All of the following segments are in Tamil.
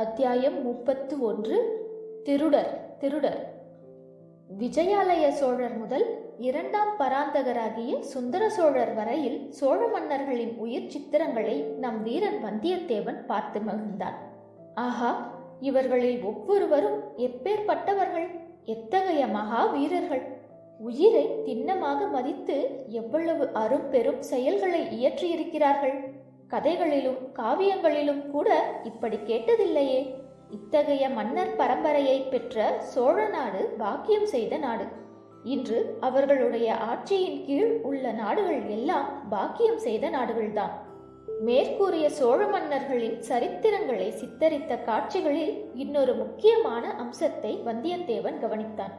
அத்தியாயம் முப்பத்து ஒன்று. திருடர் திருடர். விஜயாலய சோழர் முதல் இரண்டாம் பராந்தகராகிய சுந்தர சோழர் வரையில் சோழ மன்னர்களின் உயிர் சித்திரங்களை நம் வீரன் வந்தியத்தேவன் பார்த்து மகிழ்ந்தான். ஆஹா இவர்களில் ஒவ்வொருவரும் எப்பேற்பட்டவர்கள்? எத்தகைய மகா வீரர்கள்? உயிரை திண்ணமாக மதித்து எவ்வளவு அரும்பெரும் செயல்களை இயற்றியிருக்கிறார்கள்? கதைகளிலும் காவியங்களிலும் கூட இப்படி கேட்டதில்லையே. இத்தகைய மன்னர் பரம்பரையை பெற்ற சோழ நாடு பாக்கியம் செய்த நாடு. இன்று அவர்களுடைய ஆட்சியின் கீழ் உள்ள நாடுகள் எல்லாம் பாக்கியம் செய்த நாடுகள்தான். மேற்கூறிய சோழ மன்னர்களின் சரித்திரங்களை சித்தரித்த காட்சிகளில் இன்னொரு முக்கியமான அம்சத்தை வந்தியத்தேவன் கவனித்தான்.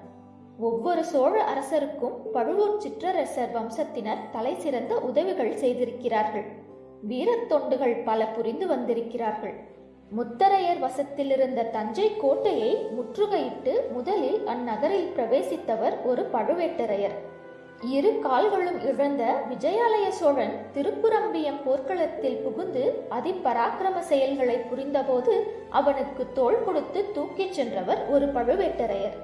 ஒவ்வொரு சோழ அரசருக்கும் பழுவூர் சிற்றரசர் வம்சத்தினர் தலை சிறந்த உதவிகள் செய்திருக்கிறார்கள். வீரத்தொண்டுகள் பல புரிந்து வந்திருக்கிறார்கள். முத்தரையர் வசத்திலிருந்த தஞ்சை கோட்டையை முற்றுகையிட்டு முதலில் அந்நகரில் பிரவேசித்தவர் ஒரு பழுவேட்டரையர். இரு கால்களும் இழந்த விஜயாலய சோழன் திருப்புரம்பியம் போர்க்களத்தில் புகுந்து அதிபராக்கிரம செயல்களை புரிந்தபோது அவனுக்கு தோள் கொடுத்து தூக்கிச் சென்றவர் ஒரு பழுவேட்டரையர்.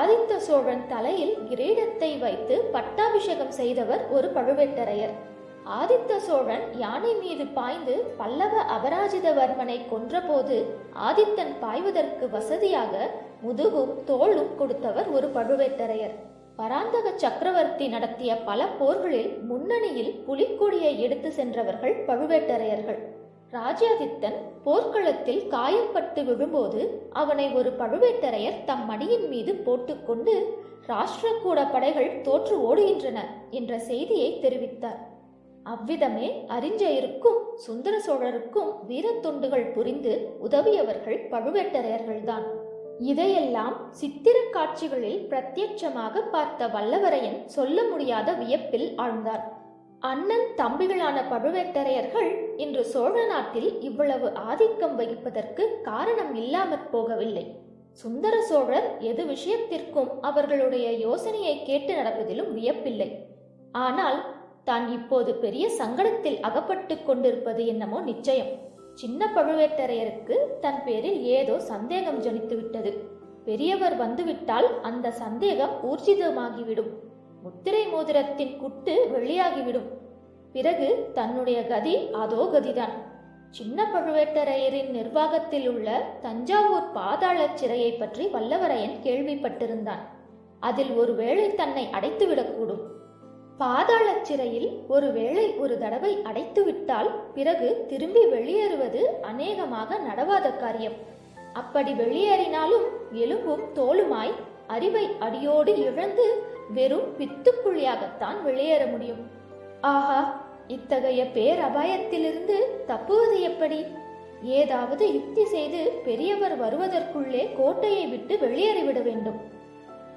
ஆதித்த சோழன் தலையில் கிரீடத்தை வைத்து பட்டாபிஷேகம் செய்தவர் ஒரு பழுவேட்டரையர். ஆதித்த சோழன் யானை மீது பாய்ந்து பல்லவ அபராஜிதவர்மனை கொன்றபோது ஆதித்தன் பாய்வதற்கு வசதியாக முதுகும் தோளும் கொடுத்தவர் ஒரு பழுவேட்டரையர். பராந்தக சக்கரவர்த்தி நடத்திய பல போர்களில் முன்னணியில் புலிக்கொடியை எடுத்து சென்றவர்கள் பழுவேட்டரையர்கள். ராஜாதித்தன் போர்க்களத்தில் காயப்பட்டு விழும்போது அவனை ஒரு பழுவேட்டரையர் தம் மடியின் மீது போட்டுக்கொண்டு ராஷ்டிரக்கூட படைகள் தோற்று ஓடுகின்றன என்ற செய்தியை தெரிவித்தார். அவ்விதமே அறிஞ்சயருக்கும் சுந்தர சோழருக்கும் வீரத்தொண்டுகள் புரிந்து உதவியவர்கள் பழுவேட்டரையர்கள்தான். இதையெல்லாம் சித்திர காட்சிகளில் பிரத்யட்சமாக பார்த்த வல்லவரையன் சொல்ல முடியாத வியப்பில் ஆழ்ந்தார். அண்ணன் தம்பிகளான பழுவேட்டரையர்கள் இன்று சோழ நாட்டில் இவ்வளவு ஆதிக்கம் வகிப்பதற்கு காரணம் இல்லாமற் போகவில்லை. சுந்தர சோழர் எது விஷயத்திற்கும் அவர்களுடைய யோசனையை கேட்டு நடப்பதிலும் வியப்பில்லை. ஆனால் தான் இப்போது பெரிய சங்கடத்தில் அகப்பட்டு கொண்டிருப்பது என்னமோ நிச்சயம். சின்ன பழுவேட்டரையருக்கு தன் பேரில் ஏதோ சந்தேகம் ஜனித்துவிட்டது பெரியவர் வந்துவிட்டால் அந்த சந்தேகம் ஊர்ஜிதமாகிவிடும். முத்திரை மோதிரத்தின் குட்டு வெளியாகிவிடும் பிறகு தன்னுடைய கதி அதோ கதிதான். சின்ன பழுவேட்டரையரின் நிர்வாகத்தில் உள்ள தஞ்சாவூர் பாதாள சிறையை பற்றி வல்லவரையன் கேள்விப்பட்டிருந்தான். அதில் ஒருவேளை தன்னை அடைத்துவிடக்கூடும். பாதாள சிறையில் ஒருவேளை ஒரு தடவை அடைத்துவிட்டால் பிறகு திரும்பி வெளியேறுவது அநேகமாக நடவாத காரியம். அப்படி வெளியேறினாலும் எலும்பும் தோலுமாய் அறிவை அடியோடு இழந்து வெறும் பித்துப்புள்ளியாகத்தான் வெளியேற முடியும். ஆஹா இத்தகைய பேரபாயத்திலிருந்து தப்புவது எப்படி? ஏதாவது யுக்தி செய்து பெரியவர் வருவதற்குள்ளே கோட்டையை விட்டு வெளியேறிவிட வேண்டும்.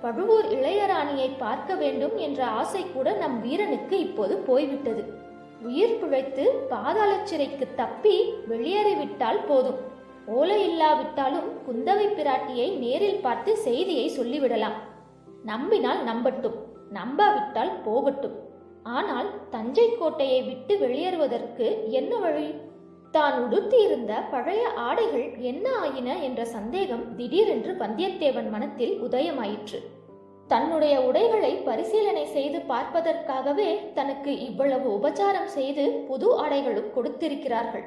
பழுவூர் இளையராணியை பார்க்க வேண்டும் என்ற ஆசை கூட நம் வீரனுக்கு இப்போது போய்விட்டது. உயிர் பிழைத்து பாதாள சிறைக்கு தப்பி வெளியேறிவிட்டால் போதும். ஓலை இல்லாவிட்டாலும் குந்தவை பிராட்டியை நேரில் பார்த்து செய்தியை சொல்லிவிடலாம். நம்பினால் நம்பட்டும் நம்பாவிட்டால் போகட்டும். ஆனால் தஞ்சை கோட்டையை விட்டு வெளியேறுவதற்கு என்ன வழி? தான் உடுத்தியிருந்த பழைய ஆடைகள் என்ன ஆயின என்ற சந்தேகம் திடீரென்று வந்தியத்தேவன் மனத்தில் உதயமாயிற்று. தன்னுடைய உடைகளை பரிசீலனை செய்து பார்ப்பதற்காகவே தனக்கு இவ்வளவு உபச்சாரம் செய்து புது ஆடைகளும் கொடுத்திருக்கிறார்கள்.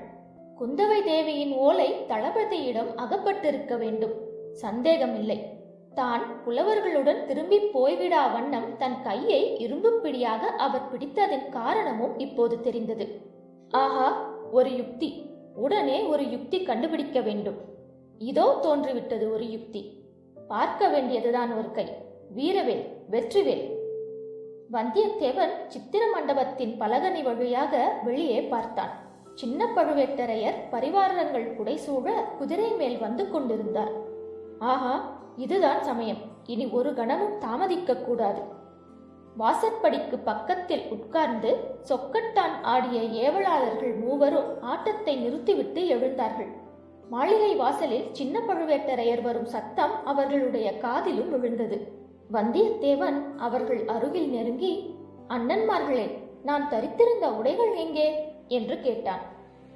குந்தவை தேவியின் ஓலை தளபதியிடம் அகப்பட்டிருக்க வேண்டும். சந்தேகமில்லை. தான் புலவர்களுடன் திரும்பி போய்விடா வண்ணம் தன் கையை இரும்பு பிடியாக அவர் பிடித்ததன் காரணமும் இப்போது தெரிந்தது. ஆஹா ஒரு யுக்தி. உடனே ஒரு யுக்தி கண்டுபிடிக்க வேண்டும். இதோ தோன்றிவிட்டது ஒரு யுக்தி. பார்க்க வேண்டியதுதான் ஒரு கை. வீரவேல் வெற்றிவேல். வந்தியத்தேவன் சித்திர மண்டபத்தின் பலகனி வழியாக வெளியே பார்த்தான். சின்ன பழுவேட்டரையர் பரிவாரங்கள் புடைசூழ குதிரை மேல் வந்து கொண்டிருந்தார். ஆஹா இதுதான் சமயம். இனி ஒரு கணமும் தாமதிக்க கூடாது. வாசற்படிக்கு பக்கத்தில் உட்கார்ந்து சொக்கட்டான் ஆடிய ஏவலாளர்கள் மூவரும் ஆட்டத்தை நிறுத்திவிட்டு எழுந்தார்கள். மாளிகை வாசலில் சின்ன பழுவேட்டரையர் வரும் சத்தம் அவர்களுடைய காதிலும் விழுந்தது. வந்தியத்தேவன் அவர்கள் அருகில் நெருங்கி அண்ணன்மார்களே நான் தரித்திருந்த உடைகள் எங்கே? என்று கேட்டான்.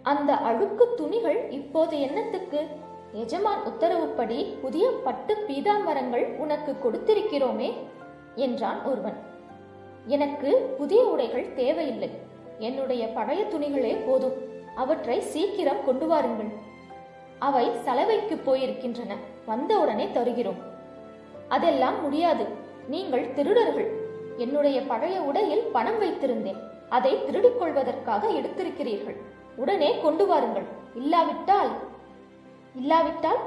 அந்த அழுக்கு துணிகள் இப்போது என்னத்துக்கு? எஜமான் உத்தரவுப்படி புதிய பட்டு பீதாம்பரங்கள் உனக்கு கொடுத்திருக்கிறோமே என்றான் ஒருவன். எனக்கு புதிய உடைகள் தேவையில்லை. என்னுடைய பழைய துணிகளே போதும். அவற்றை சீக்கிரம் கொண்டு வாருங்கள். அவை சலவைக்கு போயிருக்கின்றன. வந்தவுடனே தருகிறோம். அதெல்லாம் முடியாது. நீங்கள் திருடர்கள். என்னுடைய பழைய உடையில் பணம் வைத்திருந்தேன். அதை திருடிக் கொள்வதற்காக எடுத்திருக்கிறீர்கள். உடனே கொண்டு வாருங்கள். இல்லாவிட்டால் இல்லாவிட்டால்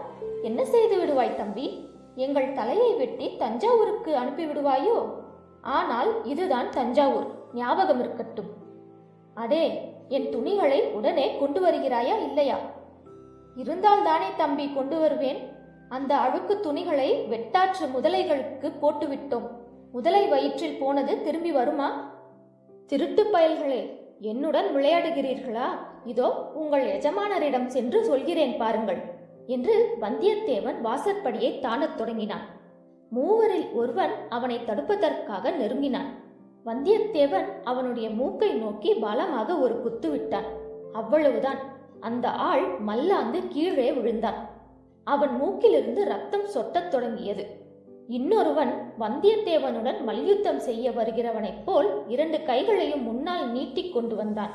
என்ன செய்து விடுவாய் தம்பி? எங்கள் தலையை வெட்டி தஞ்சாவூருக்கு அனுப்பி விடுவாயோ ஆனால் இதுதான் தஞ்சாவூர். ஞாபகம் இருக்கட்டும். அடே என் துணிகளை உடனே கொண்டு வருகிறாயா இல்லையா? இருந்தால் தானே தம்பி கொண்டு வருவேன். அந்த அழுக்கு துணிகளை வெட்டாற்று முதலைகளுக்கு போட்டுவிட்டோம். முதலை வயிற்றில் போனது திரும்பி வருமா? திருட்டு பயல்களே என்னுடன் விளையாடுகிறீர்களா? இதோ உங்கள் எஜமானரிடம் சென்று சொல்கிறேன் பாருங்கள் என்று வந்தியத்தேவன் வாசற்படியை தாண்டத் தொடங்கினான். மூவரில் ஒருவன் அவனை தடுப்பதற்காக நெருங்கினான். வந்தியத்தேவன் அவனுடைய மூக்கை நோக்கி பலமாக ஒரு குத்து விட்டான். அவ்வளவுதான். அந்த ஆள் மல்லாந்து கீழே விழுந்தான். அவன் மூக்கிலிருந்து ரத்தம் சொட்டத் தொடங்கியது. இன்னொருவன் வந்தியத்தேவனுடன் மல்யுத்தம் செய்ய வருகிறவனைப் போல் இரண்டு கைகளையும் முன்னால் நீட்டிக் கொண்டு வந்தான்.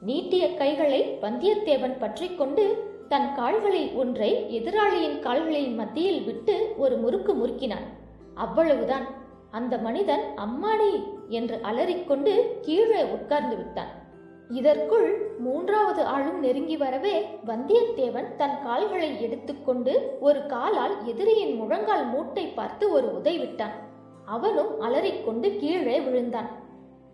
நீட்டிய கைகளை வந்தியத்தேவன் பற்றி கொண்டு தன் கால்களில் ஒன்றை எதிராளியின் கால்களின் மத்தியில் விட்டு ஒரு முறுக்கு முறுக்கினான். அவ்வளவுதான். அந்த மனிதன் அம்மாடி என்று அலறிக்கொண்டு கீழே உட்கார்ந்து விட்டான். இதற்குள் மூன்றாவது ஆளும் நெருங்கி வரவே வந்தியத்தேவன் தன் கால்களை எடுத்துக்கொண்டு ஒரு காலால் எதிரியின் முழங்கால் மூட்டை பார்த்து ஒரு உதை விட்டான். அவனும் அலறிக்கொண்டு கீழே விழுந்தான்.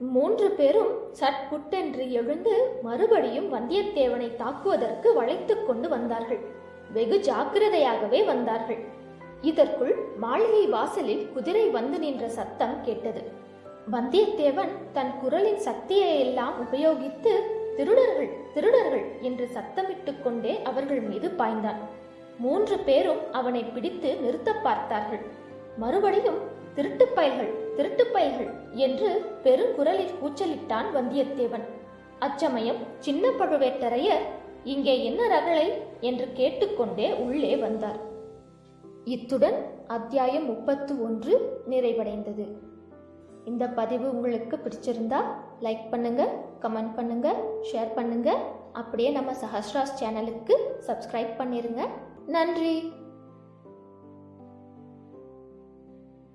மூன்று பேரும் சட்புட்டென்று எழுந்து மறுபடியும் வந்தியத்தேவனை தாக்குவதற்கு வளைத்துக் கொண்டு வந்தார்கள். வெகு ஜாக்கிரதையாகவே வந்தார்கள். இதற்குள் மாளிகை வாசலில் குதிரை வந்து நின்ற சத்தம் கேட்டது. வந்தியத்தேவன் தன் குரலின் சக்தியை எல்லாம் உபயோகித்து திருடர்கள் திருடர்கள் என்று சத்தமிட்டுக் கொண்டே அவர்கள் மீது பாய்ந்தான். மூன்று பேரும் அவனை பிடித்து நிறுத்த பார்த்தார்கள். மறுபடியும் திருட்டுப் பயல்கள் பயல்கள் என்று பெருங்குரலில் கூச்சலிட்டான் வந்தியத்தேவன். அச்சமயம் சின்ன பழுவேட்டரையர் இங்கே என்ன ரகளை? என்று கேட்டுக்கொண்டே உள்ளே வந்தார். இத்துடன் அத்தியாயம் முப்பத்து ஒன்று நிறைவடைந்தது. இந்த பதிவு உங்களுக்கு பிடிச்சிருந்தா லைக் பண்ணுங்க கமெண்ட் பண்ணுங்க ஷேர் பண்ணுங்க. அப்படியே நம்ம சஹஸ்ராஸ் சேனலுக்கு சப்ஸ்கிரைப் பண்ணிருங்க. நன்றி!